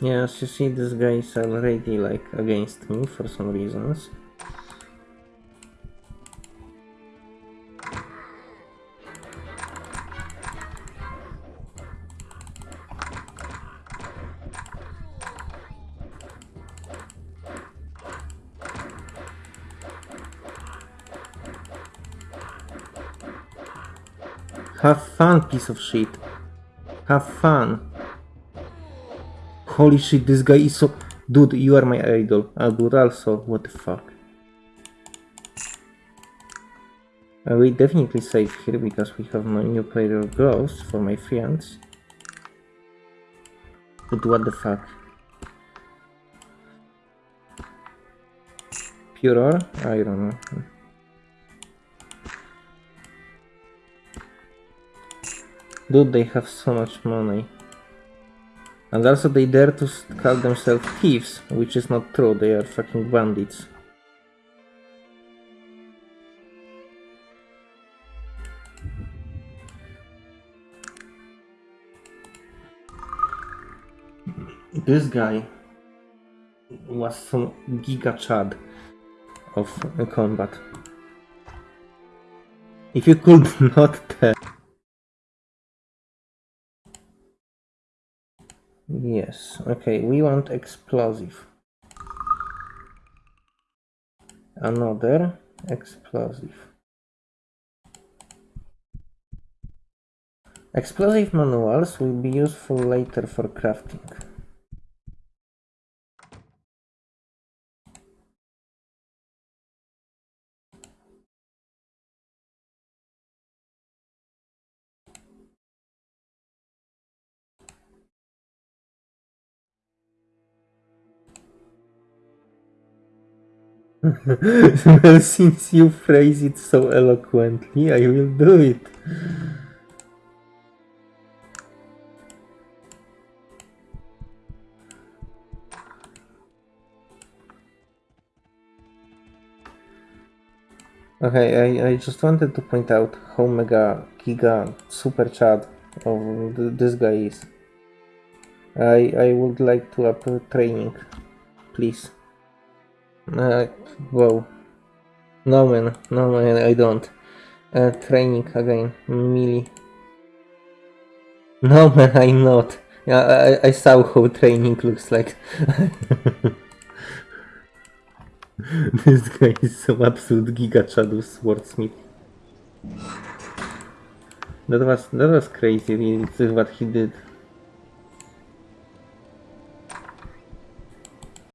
Yes, you see, this guy is already like against me for some reasons. Have fun, piece of shit. Have fun. Holy shit, this guy is so... Dude, you are my idol. Uh, dude, also, what the fuck. Uh, we definitely save here because we have no new player ghosts for my friends. But what the fuck? Pure I don't know. Dude, they have so much money. And also they dare to call themselves thieves, which is not true, they are fucking bandits. This guy was some giga chad of combat. If you could not tell. Yes, okay, we want explosive. Another explosive. Explosive manuals will be useful later for crafting. well, since you phrase it so eloquently, I will do it. Okay, I, I just wanted to point out how mega giga super chat of th this guy is. I I would like to up training, please. Uh, wow. No man, no man, I don't. Uh, training again, melee. No man, I'm not. Yeah, I, I saw how training looks like. this guy is some absolute giga shadow swordsmith. That was that was crazy. Really, what he did.